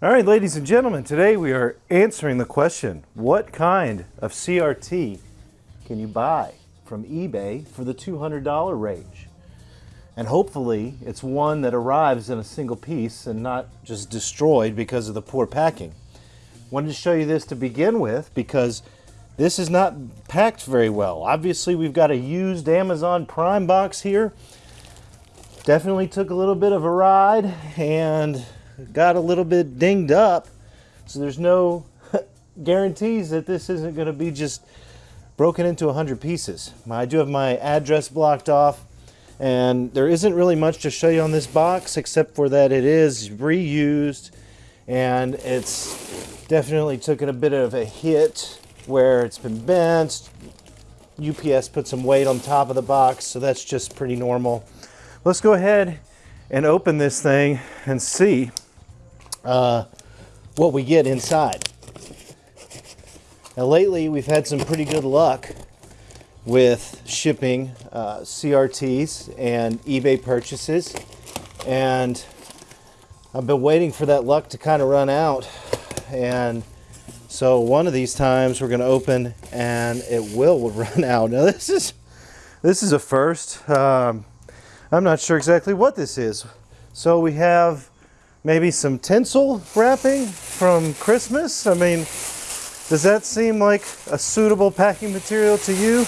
All right, ladies and gentlemen, today we are answering the question, what kind of CRT can you buy from eBay for the $200 range? And hopefully it's one that arrives in a single piece and not just destroyed because of the poor packing. Wanted to show you this to begin with because this is not packed very well. Obviously we've got a used Amazon Prime box here. Definitely took a little bit of a ride and got a little bit dinged up. So there's no guarantees that this isn't going to be just broken into 100 pieces. I do have my address blocked off and there isn't really much to show you on this box except for that it is reused and it's definitely taken a bit of a hit where it's been bent. UPS put some weight on top of the box so that's just pretty normal. Let's go ahead and open this thing and see uh, what we get inside. Now lately we've had some pretty good luck with shipping uh, CRTs and eBay purchases and I've been waiting for that luck to kind of run out and so one of these times we're going to open and it will run out. Now this is this is a first. Um, I'm not sure exactly what this is. So we have maybe some tinsel wrapping from Christmas. I mean, does that seem like a suitable packing material to you?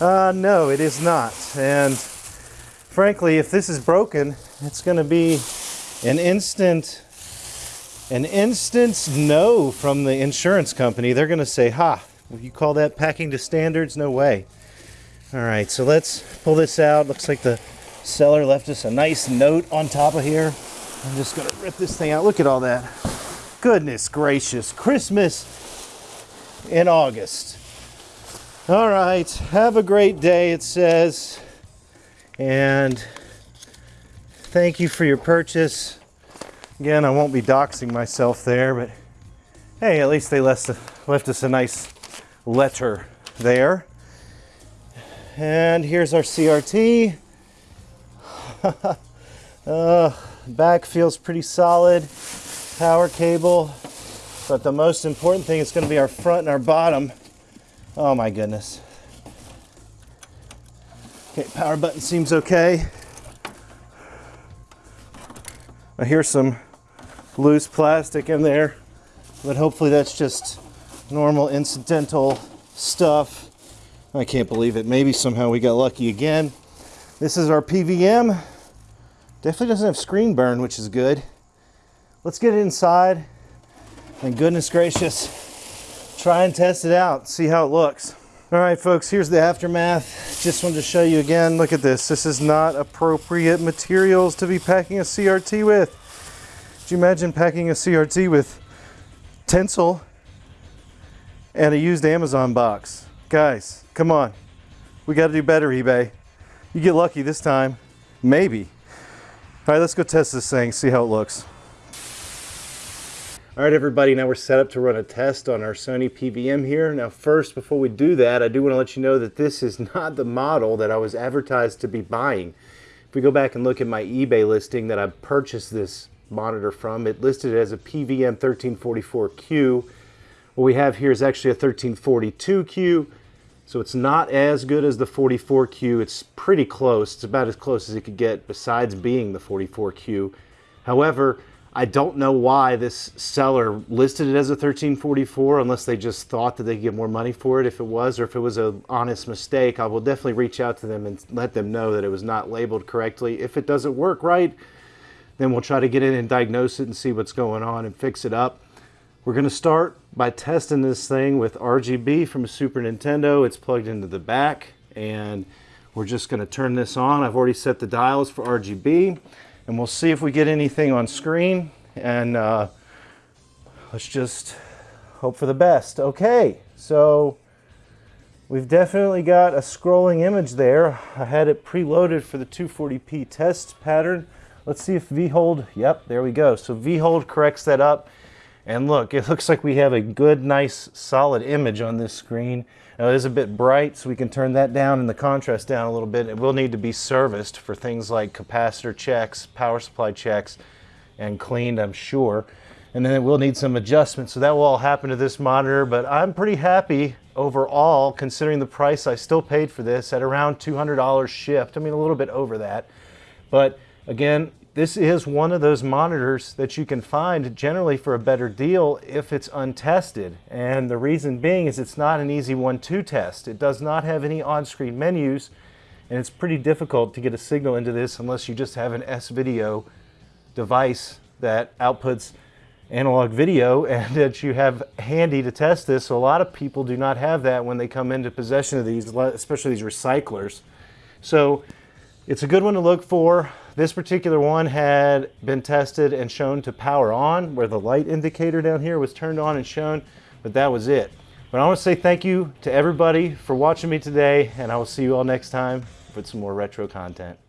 uh, no, it is not. And frankly, if this is broken, it's going to be an instant an instant no from the insurance company. They're going to say, ha, you call that packing to standards? No way. All right, so let's pull this out. Looks like the seller left us a nice note on top of here. I'm just gonna rip this thing out. Look at all that. Goodness gracious. Christmas in August. All right, have a great day, it says. And thank you for your purchase. Again, I won't be doxing myself there, but hey, at least they left, left us a nice letter there. And here's our CRT. uh, Back feels pretty solid. Power cable. But the most important thing is going to be our front and our bottom. Oh my goodness. Okay, power button seems okay. I hear some loose plastic in there, but hopefully that's just normal incidental stuff. I can't believe it. Maybe somehow we got lucky again. This is our PVM. Definitely doesn't have screen burn, which is good. Let's get it inside and goodness gracious, try and test it out, see how it looks. All right, folks, here's the aftermath. Just wanted to show you again, look at this. This is not appropriate materials to be packing a CRT with. Could you imagine packing a CRT with tinsel and a used Amazon box? Guys, come on. We got to do better, eBay. You get lucky this time. Maybe. All right, let's go test this thing, see how it looks. All right, everybody, now we're set up to run a test on our Sony PVM here. Now, first, before we do that, I do want to let you know that this is not the model that I was advertised to be buying. If we go back and look at my eBay listing that I purchased this monitor from, it listed it as a PVM 1344Q. What we have here is actually a 1342Q. So it's not as good as the 44Q. It's pretty close. It's about as close as it could get besides being the 44Q. However, I don't know why this seller listed it as a 1344 unless they just thought that they could get more money for it if it was or if it was an honest mistake. I will definitely reach out to them and let them know that it was not labeled correctly. If it doesn't work right, then we'll try to get in and diagnose it and see what's going on and fix it up. We're going to start by testing this thing with RGB from a Super Nintendo. It's plugged into the back and we're just going to turn this on. I've already set the dials for RGB and we'll see if we get anything on screen and uh, let's just hope for the best. Okay, so we've definitely got a scrolling image there. I had it preloaded for the 240p test pattern. Let's see if V-Hold, yep, there we go. So V-Hold corrects that up. And look, it looks like we have a good, nice, solid image on this screen. Now it is a bit bright, so we can turn that down and the contrast down a little bit. It will need to be serviced for things like capacitor checks, power supply checks, and cleaned, I'm sure. and then it will need some adjustments. So that will all happen to this monitor, but I'm pretty happy overall considering the price I still paid for this at around $200 shipped. I mean, a little bit over that. But again, this is one of those monitors that you can find generally for a better deal if it's untested. And the reason being is it's not an easy one to test. It does not have any on-screen menus and it's pretty difficult to get a signal into this unless you just have an S-Video device that outputs analog video and that you have handy to test this. So a lot of people do not have that when they come into possession of these, especially these recyclers. So it's a good one to look for. This particular one had been tested and shown to power on where the light indicator down here was turned on and shown, but that was it. But I want to say thank you to everybody for watching me today and I will see you all next time with some more retro content.